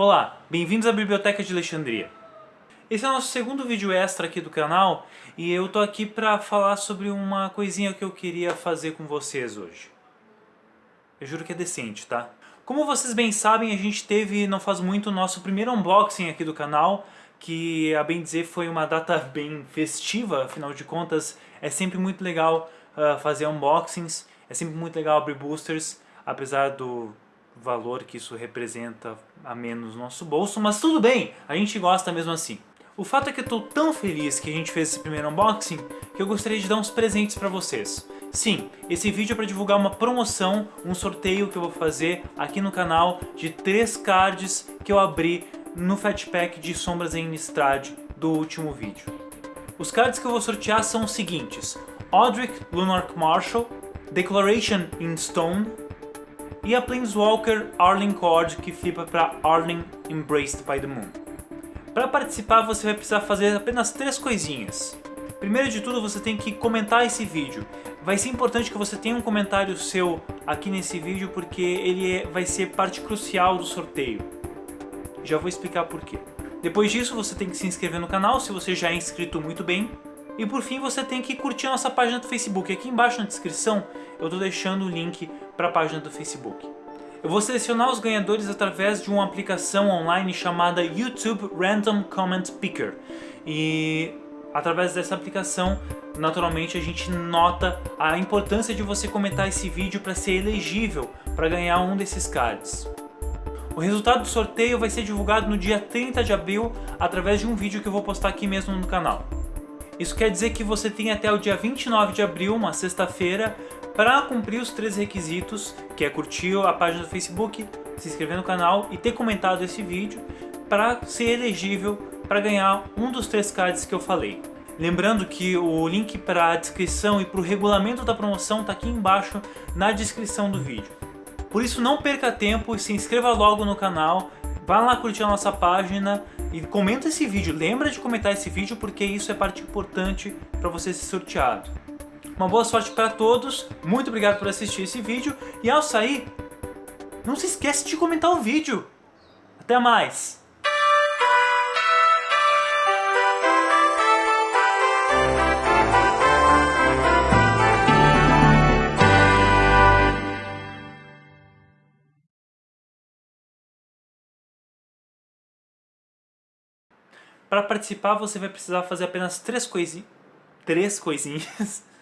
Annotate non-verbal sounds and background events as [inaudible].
Olá, bem-vindos à Biblioteca de Alexandria. Esse é o nosso segundo vídeo extra aqui do canal e eu tô aqui pra falar sobre uma coisinha que eu queria fazer com vocês hoje. Eu juro que é decente, tá? Como vocês bem sabem, a gente teve, não faz muito, o nosso primeiro unboxing aqui do canal, que, a bem dizer, foi uma data [laughs] bem festiva, afinal de contas, é sempre muito legal uh, fazer unboxings, é sempre muito legal abrir boosters, apesar do valor que isso representa a menos no nosso bolso, mas tudo bem, a gente gosta mesmo assim. O fato é que eu estou tão feliz que a gente fez esse primeiro unboxing que eu gostaria de dar uns presentes para vocês. Sim, esse vídeo é para divulgar uma promoção, um sorteio que eu vou fazer aqui no canal de três cards que eu abri no Fat Pack de Sombras em Innistrad do último vídeo. Os cards que eu vou sortear são os seguintes. Odric Lunark Marshall, Declaration in Stone e a Planeswalker Arling Cord que flipa para Arling Embraced by the Moon. Para participar você vai precisar fazer apenas três coisinhas. Primeiro de tudo você tem que comentar esse vídeo. Vai ser importante que você tenha um comentário seu aqui nesse vídeo porque ele é, vai ser parte crucial do sorteio. Já vou explicar por quê. Depois disso você tem que se inscrever no canal se você já é inscrito muito bem. E por fim você tem que curtir nossa página do Facebook. Aqui embaixo na descrição eu estou deixando o link para a página do Facebook. Eu vou selecionar os ganhadores através de uma aplicação online chamada YouTube Random Comment Picker. E através dessa aplicação, naturalmente a gente nota a importância de você comentar esse vídeo para ser elegível para ganhar um desses cards. O resultado do sorteio vai ser divulgado no dia 30 de abril através de um vídeo que eu vou postar aqui mesmo no canal. Isso quer dizer que você tem até o dia 29 de abril, uma sexta-feira, para cumprir os três requisitos, que é curtir a página do Facebook, se inscrever no canal e ter comentado esse vídeo, para ser elegível para ganhar um dos três cards que eu falei. Lembrando que o link para a descrição e para o regulamento da promoção está aqui embaixo na descrição do vídeo. Por isso não perca tempo e se inscreva logo no canal, vá lá curtir a nossa página e comenta esse vídeo. Lembra de comentar esse vídeo porque isso é parte importante para você ser sorteado. Uma boa sorte para todos, muito obrigado por assistir esse vídeo e ao sair, não se esquece de comentar o vídeo. Até mais! Para participar você vai precisar fazer apenas três coisinhas. Três coisinhas. [laughs]